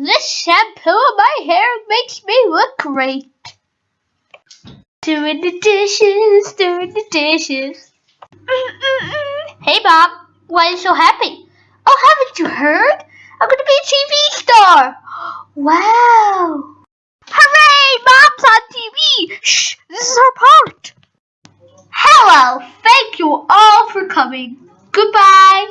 This shampoo on my hair makes me look great. Doing the dishes, doing the dishes. Mm-mm-mm. Hey, Bob, why are you so happy? Oh, haven't you heard? I'm gonna be a TV star. Wow. Hooray, Mom's on TV. Shh, this is our part. Hello, thank you all for coming. Goodbye.